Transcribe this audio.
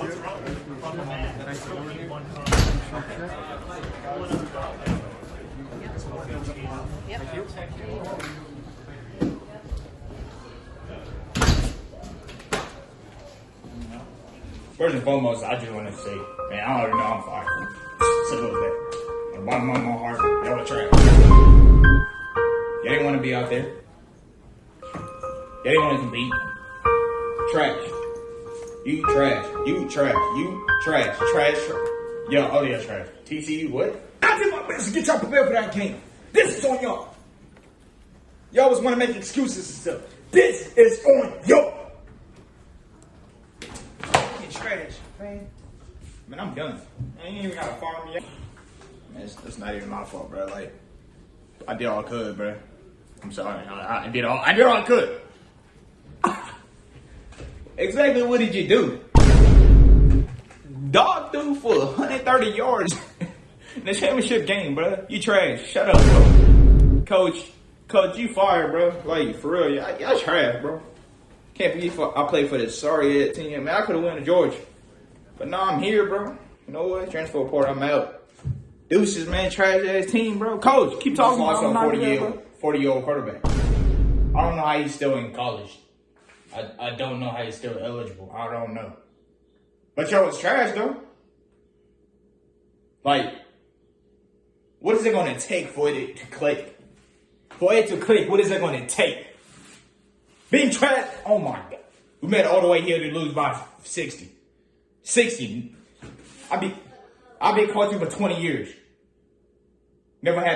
First and foremost, I just want to say, man, I already know I'm fired. Simple as that. And bottom of my heart, y'all were trash. Y'all didn't want to be out there. Y'all didn't want to compete. Trash. You trash. You trash. You trash. Trash. Tra- Yo, oh yeah, trash. TCU, what? I did my best to get y'all prepared for that game. This is on y'all. Y'all always want to make excuses and stuff. This is on y'all. Fucking trash, man. Man, I'm done. I ain't even gotta farm yet. Man, it's, it's not even my fault, bro. Like, I did all I could, bro. I'm sorry. I, I did all. I did all I could. Exactly what did you do? Dog threw for 130 yards in the championship game, bro. You trash. Shut up, bro. Coach, coach, you fired, bro. Like for real, y'all, y'all trash, bro. Can't believe I played for this sorry ass team. Man, I could have went to Georgia. But now I'm here, bro. You know what? Transfer report, I'm out. Deuces, man, trash ass team, bro. Coach, keep talking about Also, 40 year 40 year old quarterback. I don't know how he's still in college. I, I don't know how he's still eligible. I don't know. But yo, it's trash though. Like, what is it gonna take for it to click? For it to click, what is it gonna take? Being trash, oh my god. We made it all the way here to lose by 60. 60. I be I've been coaching for 20 years. Never had